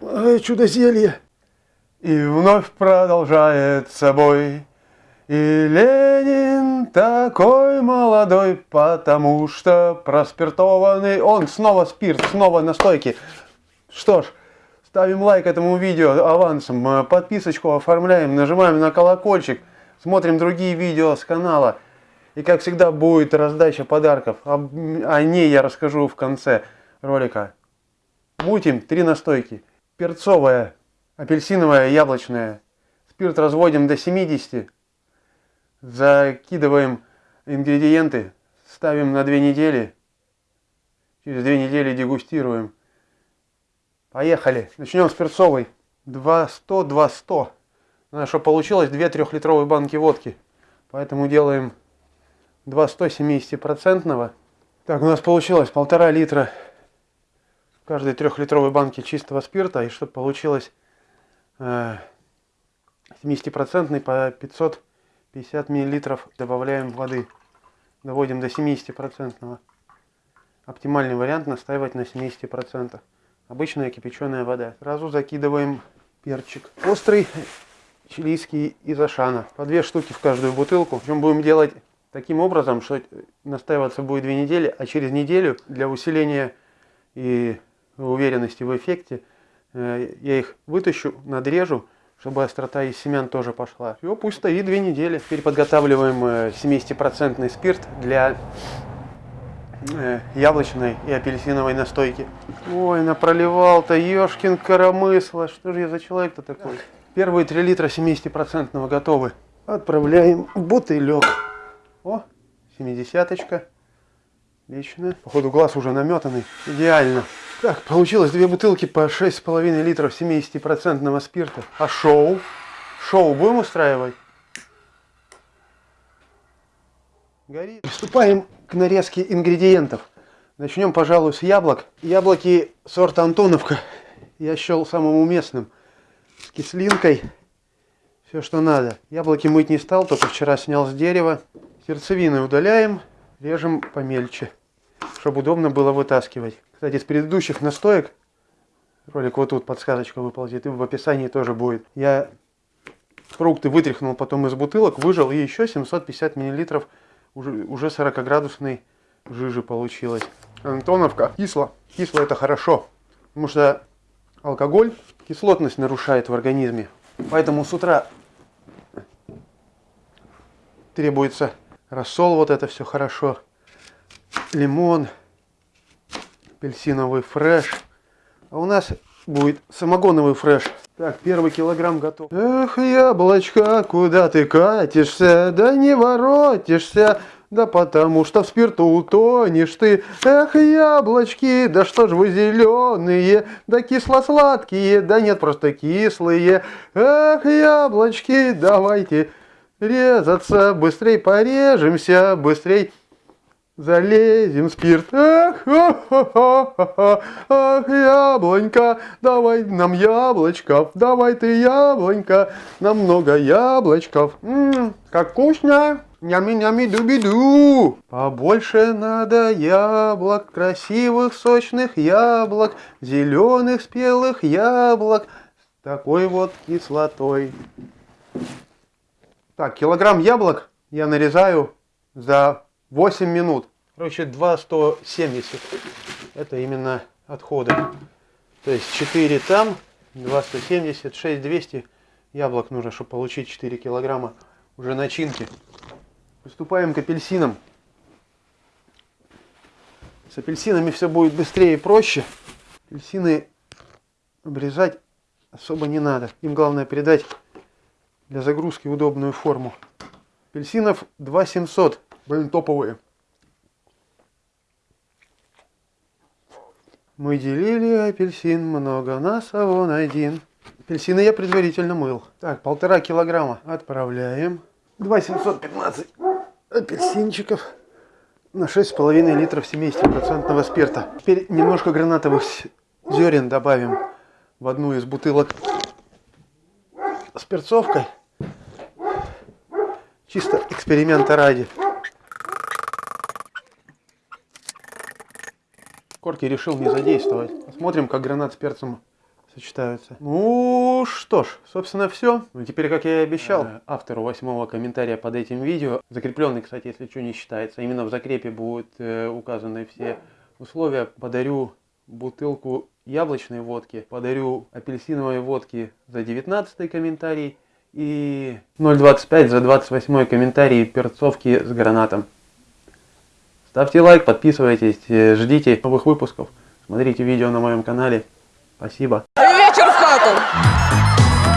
Чудо-зелье. И вновь продолжает собой. И Ленин такой молодой, потому что проспиртованный. Он снова спирт, снова настойки. Что ж, ставим лайк этому видео авансом, э, подписочку оформляем, нажимаем на колокольчик, смотрим другие видео с канала. И как всегда будет раздача подарков. О ней я расскажу в конце ролика. Мутим три настойки. Перцовая, апельсиновая, яблочная. Спирт разводим до 70. Закидываем ингредиенты. Ставим на две недели. Через две недели дегустируем. Поехали. Начнем с перцовой. 200, 200. Надо, чтобы получилось 2 трехлитровые банки водки. Поэтому делаем 2 170-процентного. Так, у нас получилось полтора литра каждой трехлитровой банке чистого спирта. И чтобы получилось э, 70-процентный по 550 миллилитров добавляем воды. Доводим до 70-процентного. Оптимальный вариант настаивать на 70%. Обычная кипяченая вода. Сразу закидываем перчик. Острый чилийский из Ашана. По две штуки в каждую бутылку. Причем будем делать таким образом, что настаиваться будет две недели, а через неделю для усиления и уверенности в эффекте э, я их вытащу, надрежу, чтобы острота из семян тоже пошла. Все, пусть стоит две недели. Теперь подготавливаем 70% э, спирт для э, яблочной и апельсиновой настойки. Ой, напроливал-то, ешкин коромысло. Что же я за человек-то такой? Первые 3 литра 70% готовы. Отправляем в бутылек. О, семидесяточка. Отлично. Походу глаз уже наметанный. Идеально. Так, получилось две бутылки по 6,5 литров 70% спирта. А шоу? Шоу будем устраивать? Горит. Приступаем к нарезке ингредиентов. Начнем, пожалуй, с яблок. Яблоки сорта Антоновка я счел самым уместным. С кислинкой. Все, что надо. Яблоки мыть не стал, только вчера снял с дерева. Сердцевины удаляем, режем помельче, чтобы удобно было вытаскивать. Кстати, с предыдущих настоек, ролик вот тут подсказочка выползет, и в описании тоже будет. Я фрукты вытряхнул потом из бутылок, выжал, и еще 750 миллилитров уже, уже 40 градусной жижи получилось. Антоновка кисло. Кисло это хорошо, потому что алкоголь кислотность нарушает в организме. Поэтому с утра требуется рассол, вот это все хорошо, лимон, апельсиновый фреш. А у нас будет самогоновый фреш. Так, первый килограмм готов. Эх, яблочко, куда ты катишься? Да не воротишься. Да потому что в спирту утонешь ты. Эх, яблочки, да что ж вы зеленые, да кисло-сладкие, да нет, просто кислые. Эх, яблочки, давайте резаться, быстрей порежемся, быстрей залезем в спирт. Ах, ах, ах, ах, ах, яблонька, давай нам яблочков, давай ты яблонька, нам много яблочков. М -м, как вкусно! Нями-нями дуби-ду. Побольше надо яблок, красивых сочных яблок, зеленых спелых яблок, такой вот кислотой. Так, килограмм яблок я нарезаю за 8 минут. Короче, 2,170. Это именно отходы. То есть 4 там, 2,170, 6,200 яблок нужно, чтобы получить 4 килограмма уже начинки. Приступаем к апельсинам. С апельсинами все будет быстрее и проще. Апельсины обрезать особо не надо. Им главное передать для загрузки удобную форму. Апельсинов 2700, блин, топовые. Мы делили апельсин много, нас а он один. Апельсины я предварительно мыл. Так, полтора килограмма отправляем. 2715 апельсинчиков на 6,5 литров 70% спирта. Теперь немножко гранатовых зерен добавим в одну из бутылок с перцовкой. Чисто эксперимента ради. Корки решил не задействовать. Посмотрим, как гранат с перцем сочетаются. Ну что ж, собственно все. Ну теперь, как я и обещал, э, автору восьмого комментария под этим видео, закрепленный, кстати, если что не считается, именно в закрепе будут э, указаны все условия, подарю бутылку яблочной водки, подарю апельсиновой водки за 19 комментарий и 0.25 за 28 комментарий перцовки с гранатом. Ставьте лайк, подписывайтесь, э, ждите новых выпусков, смотрите видео на моем канале. Спасибо.